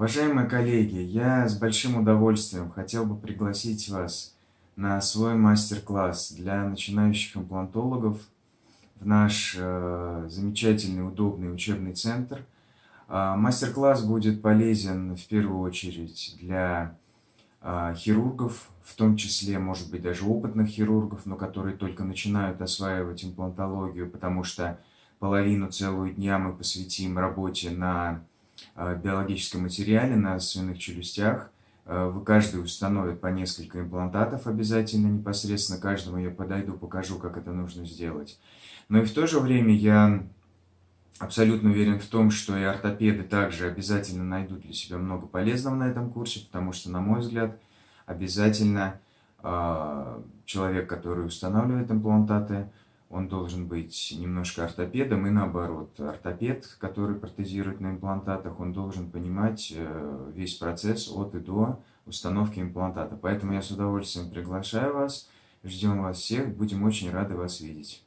Уважаемые коллеги, я с большим удовольствием хотел бы пригласить вас на свой мастер-класс для начинающих имплантологов в наш э, замечательный, удобный учебный центр. Э, мастер-класс будет полезен в первую очередь для э, хирургов, в том числе, может быть, даже опытных хирургов, но которые только начинают осваивать имплантологию, потому что половину целую дня мы посвятим работе на биологическом материале на свиных челюстях. Э, вы каждый установит по несколько имплантатов обязательно непосредственно. Каждому я подойду, покажу, как это нужно сделать. Но и в то же время я абсолютно уверен в том, что и ортопеды также обязательно найдут для себя много полезного на этом курсе, потому что, на мой взгляд, обязательно э, человек, который устанавливает имплантаты, он должен быть немножко ортопедом и наоборот. Ортопед, который протезирует на имплантатах, он должен понимать э, весь процесс от и до установки имплантата. Поэтому я с удовольствием приглашаю вас, ждем вас всех, будем очень рады вас видеть.